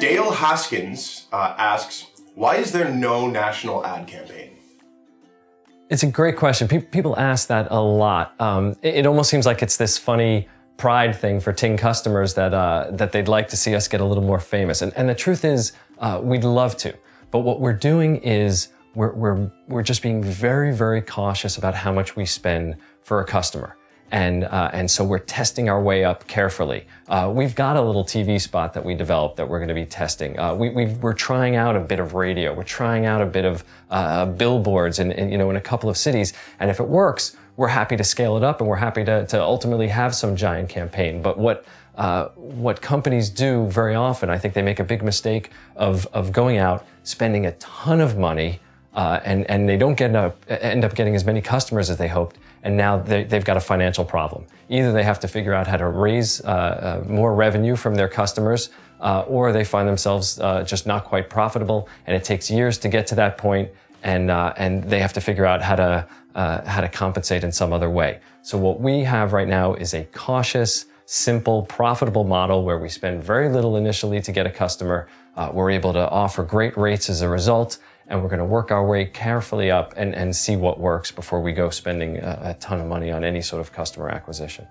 Dale Haskins uh, asks, why is there no national ad campaign? It's a great question. Pe people ask that a lot. Um, it, it, almost seems like it's this funny pride thing for Ting customers that uh, that they'd like to see us get a little more famous. And, and the truth is, uh, we'd love to. But what we're doing is we're, we're, we're just being very, very cautious about how much we spend for a customer. And, uh, and so we're testing our way up carefully. Uh, we've got a little TV spot that we developed that we're going to be testing. Uh, we, are trying out a bit of radio. We're trying out a bit of uh, billboards in, in, you know, in a couple of cities. And if it works, we're happy to scale it up and we're happy to, to ultimately have some giant campaign. But what, uh, what companies do very often, I think they make a big mistake of, of going out, spending a ton of money, uh, and, and they don't get end up getting as many customers as they hoped, and now they, have got a financial problem. Either they have to figure out how to raise uh, uh, more revenue from their customers, uh, or they find themselves uh, just not quite profitable, and it takes years to get to that point, and, uh, and they have to figure out how to, uh, how to compensate in some other way. So what we have right now is a cautious, simple, profitable model where we spend very little initially to get a customer. we're able to offer great rates as a result, and we're going to work our way carefully up and, and see what works before we go spending a, a ton of money on any sort of customer acquisition.